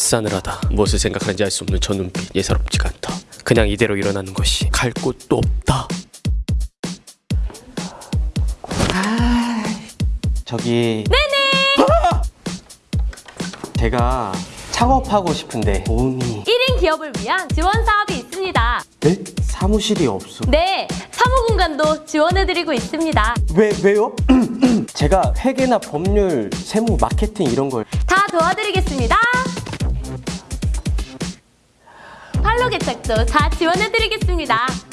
싸늘하다. 무엇을 생각하는지 알 수 없는 저 눈빛 예사롭지가 않다. 그냥 이대로 일어나는 것이 갈 곳도 없다. 저기 네네 제가 창업하고 싶은데 도움이 1인 기업을 위한 지원 사업이 있습니다. 네? 사무실이 없어 네, 사무 공간도 지원해드리고 있습니다. 왜, 왜요? 제가 회계나 법률, 세무, 마케팅 이런 걸 다 도와드리겠습니다. 개척도 다 지원해드리겠습니다.